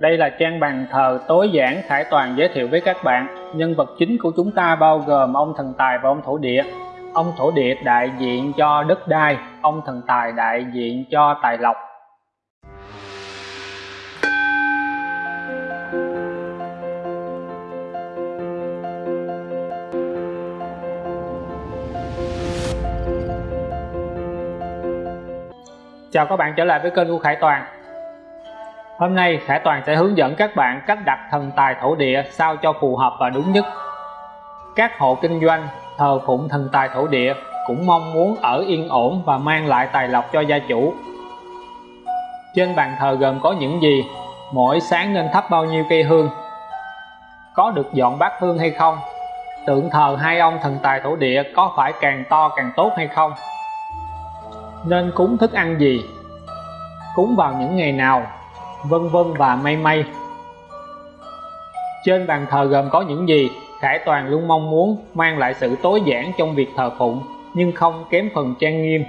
Đây là trang bàn thờ tối giản Khải Toàn giới thiệu với các bạn. Nhân vật chính của chúng ta bao gồm ông thần tài và ông thổ địa. Ông thổ địa đại diện cho đất đai, ông thần tài đại diện cho tài lộc. Chào các bạn trở lại với kênh của Khải Toàn Hôm nay Khải Toàn sẽ hướng dẫn các bạn cách đặt thần tài thổ địa sao cho phù hợp và đúng nhất Các hộ kinh doanh thờ phụng thần tài thổ địa cũng mong muốn ở yên ổn và mang lại tài lộc cho gia chủ Trên bàn thờ gồm có những gì? Mỗi sáng nên thắp bao nhiêu cây hương? Có được dọn bát hương hay không? Tượng thờ hai ông thần tài thổ địa có phải càng to càng tốt hay không? nên cúng thức ăn gì cúng vào những ngày nào vân vân và may may. Trên bàn thờ gồm có những gì? Khải Toàn luôn mong muốn mang lại sự tối giản trong việc thờ phụng nhưng không kém phần trang nghiêm.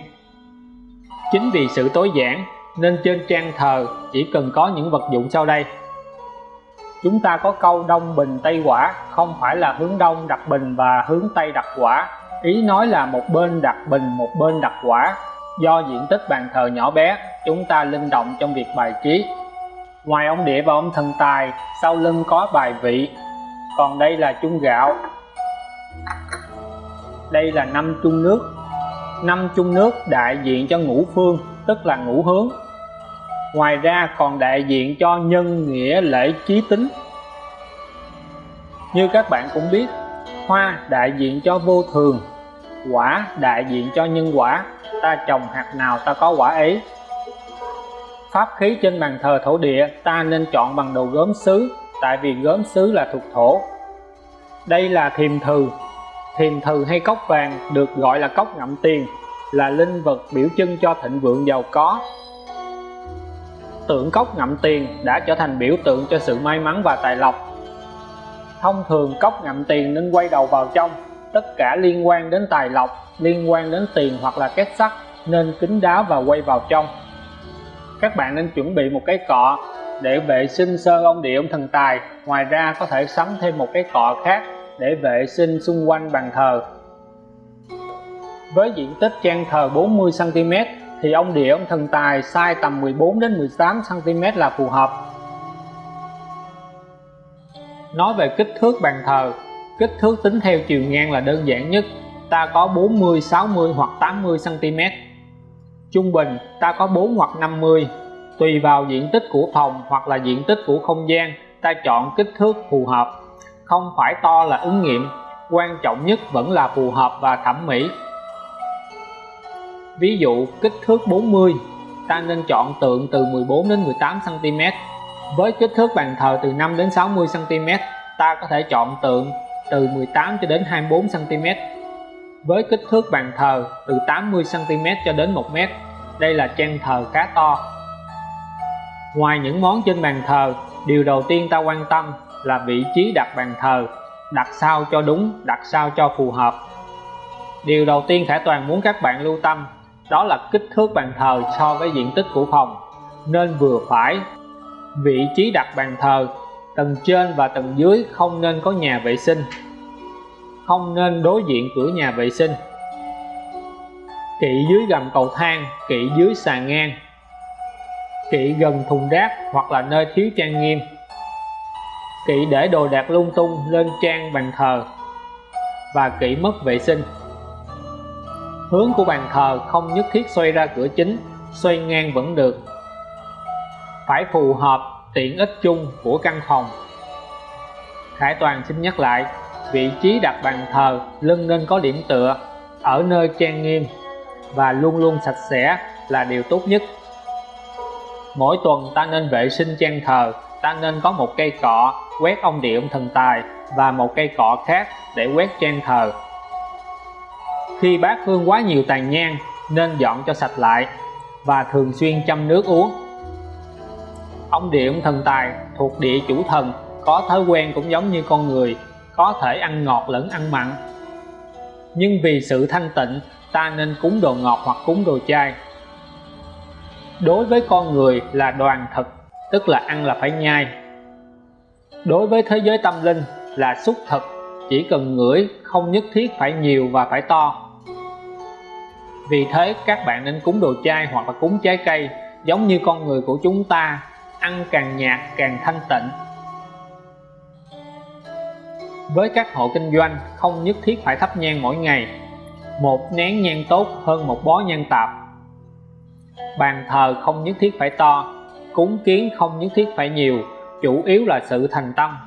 Chính vì sự tối giản nên trên trang thờ chỉ cần có những vật dụng sau đây. Chúng ta có câu đông bình tây quả không phải là hướng đông đặt bình và hướng tây đặt quả. Ý nói là một bên đặt bình một bên đặt quả. Do diện tích bàn thờ nhỏ bé, chúng ta linh động trong việc bài trí. Ngoài ông địa và ông thần tài, sau lưng có bài vị. Còn đây là chung gạo. Đây là năm chung nước. Năm chung nước đại diện cho ngũ phương, tức là ngũ hướng. Ngoài ra còn đại diện cho nhân nghĩa lễ trí tính. Như các bạn cũng biết, hoa đại diện cho vô thường, quả đại diện cho nhân quả ta trồng hạt nào ta có quả ấy pháp khí trên bàn thờ thổ địa, ta nên chọn bằng đồ gốm sứ tại vì gốm sứ là thuộc thổ. Đây là thiềm thừ. Thiềm thừ hay cốc vàng được gọi là cốc ngậm tiền, là linh vật biểu trưng cho thịnh vượng giàu có. Tượng cốc ngậm tiền đã trở thành biểu tượng cho sự may mắn và tài lộc. Thông thường, cốc ngậm tiền nên quay đầu vào trong. Tất cả liên quan đến tài lộc, liên quan đến tiền hoặc là két sắt nên kính đáo và quay vào trong các bạn nên chuẩn bị một cái cọ để vệ sinh sơ ông địa ông thần tài. Ngoài ra có thể sắm thêm một cái cọ khác để vệ sinh xung quanh bàn thờ. Với diện tích trang thờ 40 cm thì ông địa ông thần tài size tầm 14 đến 18 cm là phù hợp. Nói về kích thước bàn thờ, kích thước tính theo chiều ngang là đơn giản nhất. Ta có 40 60 hoặc 80 cm trung bình, ta có 4 hoặc 50 tùy vào diện tích của phòng hoặc là diện tích của không gian, ta chọn kích thước phù hợp. Không phải to là ứng nghiệm, quan trọng nhất vẫn là phù hợp và thẩm mỹ. Ví dụ, kích thước 40 ta nên chọn tượng từ 14 đến 18 cm với kích thước bàn thờ từ 5 đến 60 cm ta có thể chọn tượng từ 18 cho đến 24 cm với kích thước bàn thờ từ 80 cm cho đến 1 m đây là trang thờ khá to. Ngoài những món trên bàn thờ, điều đầu tiên ta quan tâm là vị trí đặt bàn thờ, đặt sao cho đúng, đặt sao cho phù hợp. Điều đầu tiên Khải Toàn muốn các bạn lưu tâm, đó là kích thước bàn thờ so với diện tích của phòng. Nên vừa phải, vị trí đặt bàn thờ, tầng trên và tầng dưới không nên có nhà vệ sinh không nên đối diện cửa nhà vệ sinh. Kỵ dưới gầm cầu thang, kỵ dưới sàn ngang. Kỵ gần thùng rác hoặc là nơi thiếu trang nghiêm. Kỵ để đồ đạc lung tung lên trang bàn thờ và kỵ mất vệ sinh. Hướng của bàn thờ không nhất thiết xoay ra cửa chính, xoay ngang vẫn được. Phải phù hợp tiện ích chung của căn phòng. Khải Toàn xin nhắc lại vị trí đặt bàn thờ, lưng nên có điểm tựa, ở nơi trang nghiêm, và luôn luôn sạch sẽ là điều tốt nhất. Mỗi tuần ta nên vệ sinh trang thờ, ta nên có một cây cọ quét ông địa ông thần tài và một cây cọ khác để quét trang thờ. Khi bát hương quá nhiều tàn nhang, nên dọn cho sạch lại và thường xuyên chăm nước uống. Ông địa ông thần tài thuộc địa chủ thần, có thói quen cũng giống như con người có thể ăn ngọt lẫn ăn mặn. Nhưng vì sự thanh tịnh, ta nên cúng đồ ngọt hoặc cúng đồ chay. Đối với con người là đoàn thực, tức là ăn là phải nhai. Đối với thế giới tâm linh là xúc thực, chỉ cần ngửi, không nhất thiết phải nhiều và phải to. Vì thế, các bạn nên cúng đồ chay hoặc là cúng trái cây, giống như con người của chúng ta, ăn càng nhạt càng thanh tịnh với các hộ kinh doanh, không nhất thiết phải thắp nhang mỗi ngày. Một nén nhang tốt hơn một bó nhang tạp. Bàn thờ không nhất thiết phải to, cúng kiến không nhất thiết phải nhiều, chủ yếu là sự thành tâm.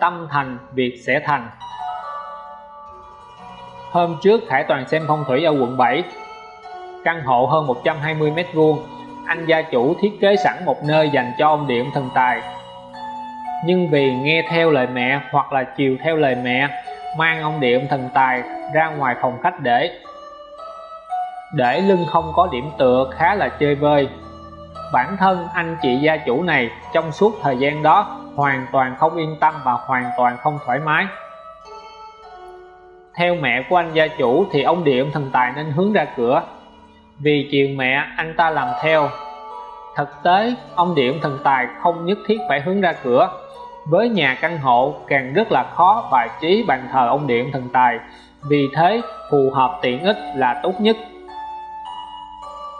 Tâm thành, việc sẽ thành. Hôm trước Khải Toàn xem phong thủy ở quận 7 căn hộ hơn 120 mét vuông. Anh gia chủ thiết kế sẵn một nơi dành cho ông điện thần tài nhưng vì nghe theo lời mẹ hoặc là chiều theo lời mẹ, mang ông điện thần tài ra ngoài phòng khách để. Để lưng không có điểm tựa khá là chơi vơi. Bản thân anh chị gia chủ này trong suốt thời gian đó hoàn toàn không yên tâm và hoàn toàn không thoải mái. Theo mẹ của anh gia chủ thì ông điện thần tài nên hướng ra cửa. Vì chiều mẹ, anh ta làm theo thực tế, ông điểm thần tài không nhất thiết phải hướng ra cửa. Với nhà căn hộ, càng rất là khó bài trí bàn thờ ông điện thần tài. Vì thế, phù hợp tiện ích là tốt nhất.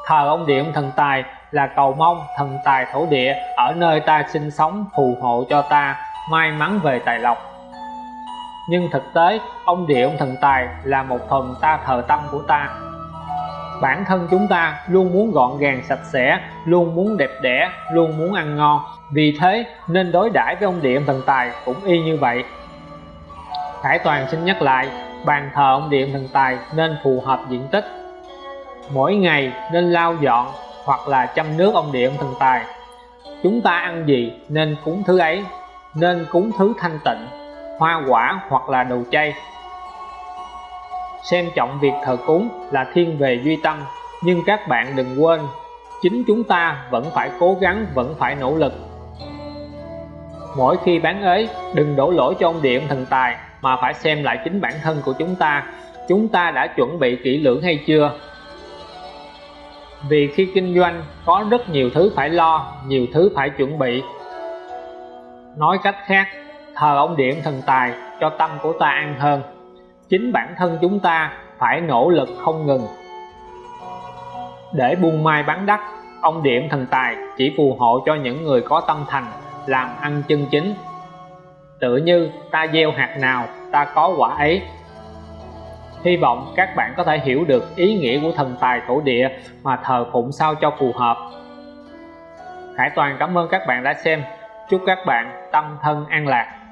Thờ ông điện thần tài là cầu mong thần tài thổ địa ở nơi ta sinh sống phù hộ cho ta, may mắn về tài lộc. Nhưng thực tế, ông địa ông thần tài là một phần ta thờ tâm của ta bản thân chúng ta luôn muốn gọn gàng, sạch sẽ, luôn muốn đẹp đẽ, luôn muốn ăn ngon. Vì thế, nên đối đãi với ông địa thần tài cũng y như vậy. Khải Toàn xin nhắc lại, bàn thờ ông điện thần tài nên phù hợp diện tích. Mỗi ngày nên lau dọn hoặc là chăm nước ông điện thần tài. Chúng ta ăn gì nên cúng thứ ấy, nên cúng thứ thanh tịnh, hoa quả hoặc là đồ chay xem trọng việc thờ cúng là thiên về duy tâm, nhưng các bạn đừng quên, chính chúng ta vẫn phải cố gắng, vẫn phải nỗ lực. Mỗi khi bán ế, đừng đổ lỗi cho ông điện thần tài mà phải xem lại chính bản thân của chúng ta. Chúng ta đã chuẩn bị kỹ lưỡng hay chưa? Vì khi kinh doanh, có rất nhiều thứ phải lo, nhiều thứ phải chuẩn bị. Nói cách khác, thờ ông điện thần tài cho tâm của ta an hơn chính bản thân chúng ta phải nỗ lực không ngừng để buôn mai bán đắt, ông điểm thần tài chỉ phù hộ cho những người có tâm thành, làm ăn chân chính tựa như ta gieo hạt nào, ta có quả ấy Hy vọng các bạn có thể hiểu được ý nghĩa của thần tài thổ địa mà thờ phụng sao cho phù hợp. Khải Toàn cảm ơn các bạn đã xem. Chúc các bạn tâm thân an lạc.